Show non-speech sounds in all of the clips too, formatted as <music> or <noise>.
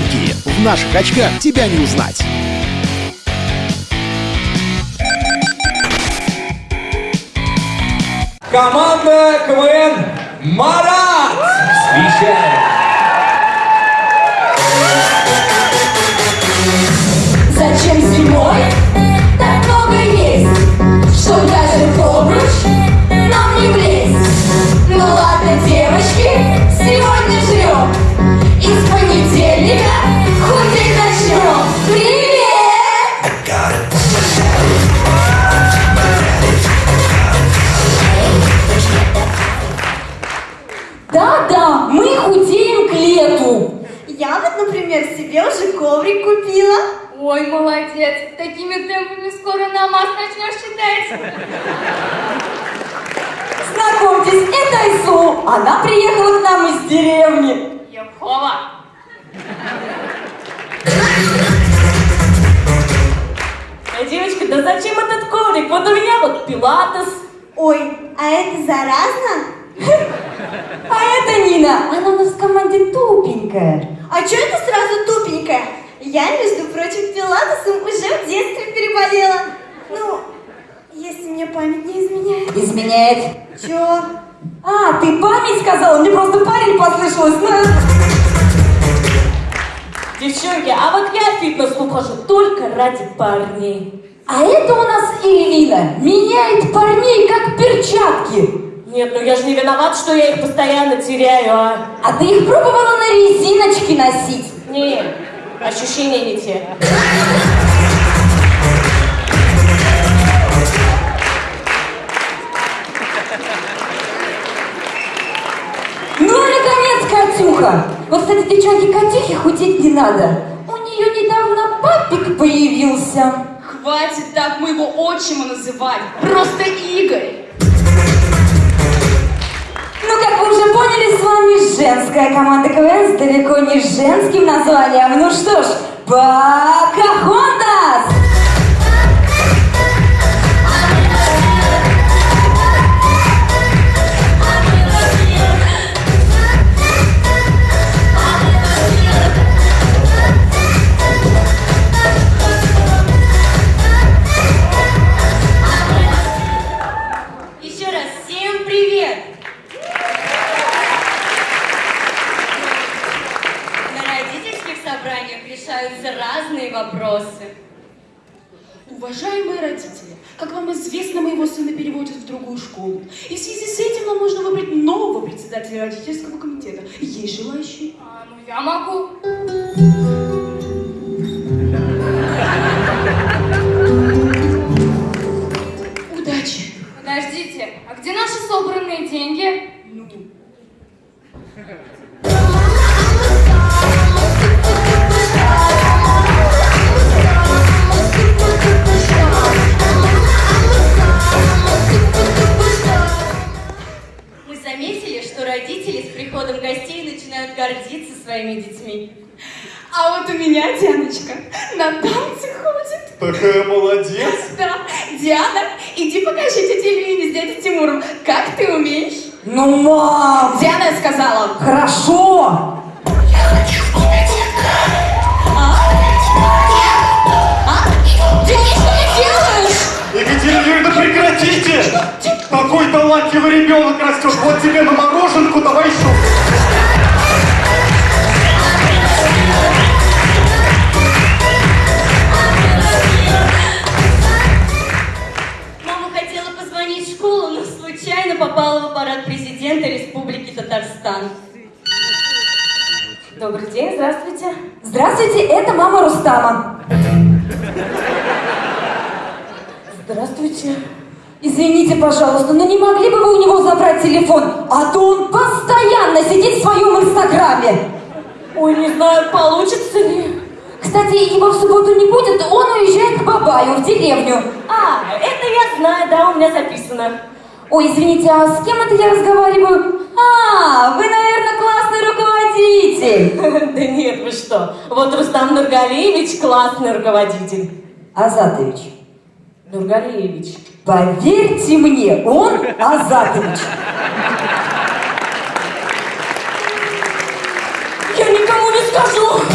фанки. В наших очках тебя не узнать. Команда КВН Марат! Встречаем! Зачем зимой купила. Ой, молодец. Такими темпами скоро намаз начнешь читать. Знакомьтесь, это Айсу. Она приехала к нам из деревни. Ехова. Э, девочка, да зачем этот коврик? Вот у меня вот пилатес. Ой, а это заразно? <laughs> А это Нина. Она у нас в команде тупенькая. А чё это сразу тупенькая? Я, между прочим, пилатесом уже в детстве переболела. Ну, если мне память не изменяет. Изменяет. Чё? А, ты память сказала? Мне просто парень послышалось. Ну... Девчонки, а вот я в фитнес-клуб хожу только ради парней. А это у нас Ирина. Меняет парней, как перчатки. Нет, ну я же не виноват, что я их постоянно теряю, а. А ты их пробовала на резиночке носить? Нет, ощущения не те. Ну, наконец, Катюха! Вот, кстати, девчонки, Катюхе худеть не надо. У нее недавно папик появился. Хватит так моего отчима называть. Просто Игорь. Ну, как вы уже поняли, с вами женская команда КВН с далеко не женским названием. Ну что ж, Покахонтас! Еще другую школу. И в связи с этим нам нужно выбрать нового председателя родительского комитета. Есть желающие? А, ну я могу. Удачи! Подождите, а где наши собранные деньги? Ну, меня Дианочка на танцы ходит. Такая молодец. Да, Диана, иди покажи тете Лине с дядей Тимуром, как ты умеешь. Ну, мам! Диана сказала, Хорошо! ты что ты делаешь? Екатерина Юрьевна, прекратите! Такой талантливый ребенок растет. Вот тебе на мороженку, давай еще. Попала в аппарат президента Республики Татарстан. Добрый день, здравствуйте. Здравствуйте, это мама Рустама. Здравствуйте. Извините, пожалуйста, но не могли бы вы у него забрать телефон? А то он постоянно сидит в своем инстаграме. Ой, не знаю, получится ли. Кстати, его в субботу не будет, он уезжает к Бабаю, в деревню. А, это я знаю, да, у меня записано. Ой, извините, а с кем это я разговариваю? А, вы, наверное, классный руководитель. <laughs> Да нет, вы что. Вот Рустам Нургалиевич классный руководитель. Азатович. Нургалиевич. Поверьте мне, он Азатович. Я никому не скажу.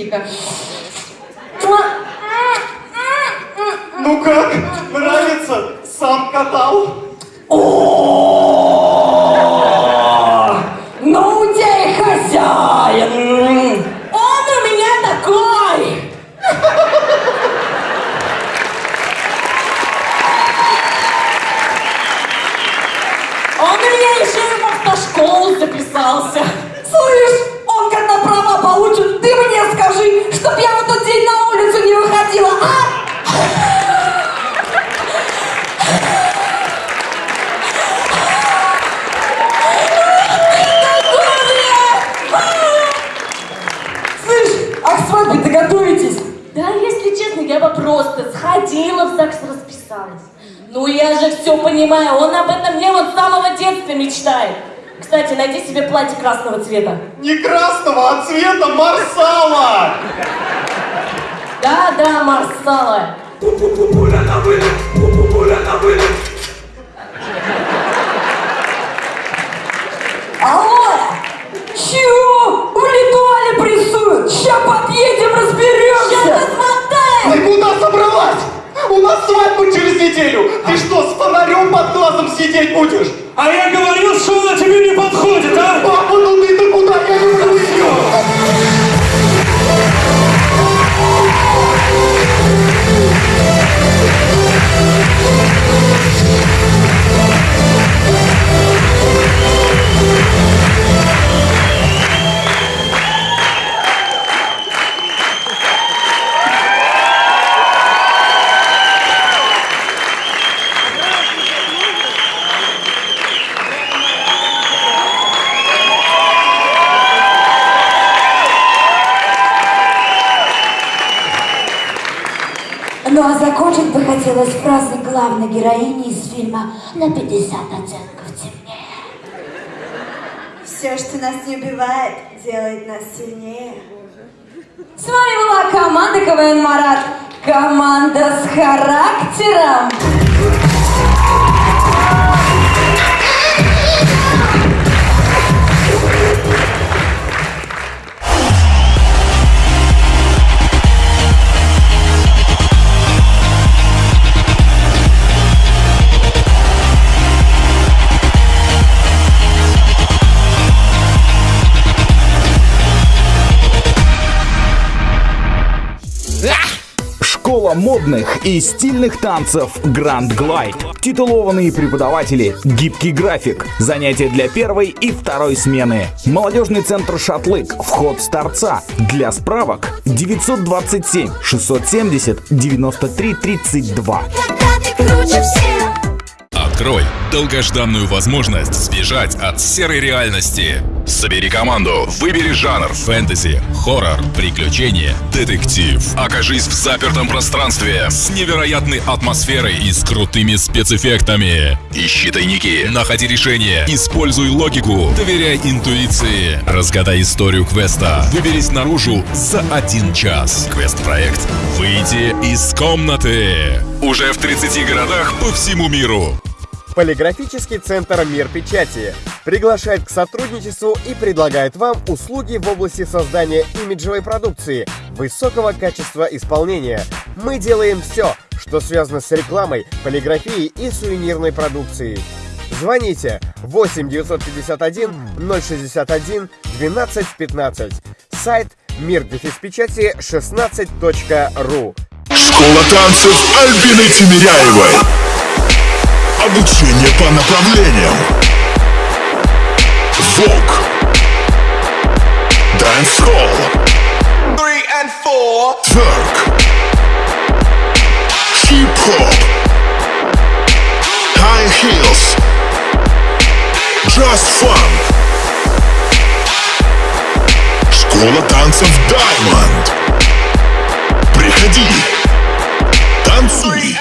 Тихо. <laughs> Ну как, нравится? Сам катал? Ну, у тебя и хозяин. Он у меня такой. Он у меня еще и в автошколу записался. Слышь, а к свадьбе-то готовитесь? Да, если честно, я бы просто сходила в ЗАГС, расписалась. Ну я же все понимаю, он об этом мне вот с самого детства мечтает. Кстати, найди себе платье красного цвета. Не красного, а цвета марсала! Да, да, Марсала. Алло! Чего? В Литуале прессуют! Ща У нас свадьба через неделю. Ты что, с фонарем под глазом сидеть будешь? А я говорил, что она тебе не Ну а закончить бы хотелось фразой главной героини из фильма «На 50 оттенков темнее». Все, что нас не убивает, делает нас сильнее. С вами была команда КВН «Марат». Команда с характером. Модных и стильных танцев Grand Glide. Титулованные преподаватели, гибкий график, занятия для первой и второй смены. Молодежный центр «Шатлык», вход с торца. Для справок 927 670 93 32. Открой долгожданную возможность сбежать от серой реальности. Собери команду, выбери жанр фэнтези, хоррор, приключения, детектив. Окажись в запертом пространстве с невероятной атмосферой и с крутыми спецэффектами. Ищи тайники, находи решения, используй логику, доверяй интуиции. Разгадай историю квеста. Выберись наружу за один час. Квест-проект «Выйти из комнаты». Уже в 30 городах по всему миру. Полиграфический центр «Мир печати» приглашает к сотрудничеству и предлагает вам услуги в области создания имиджевой продукции высокого качества исполнения. Мы делаем все, что связано с рекламой, полиграфией и сувенирной продукцией. Звоните 8 951 061 12 15. Сайт мир печати 16.ру. Школа танцев Альбины Тимиряевой. Обучение по направлениям Звук Dance Hall Three and four Twerk Hip Hop High Heels Just Fun Школа танцев Diamond Приходи Танцуй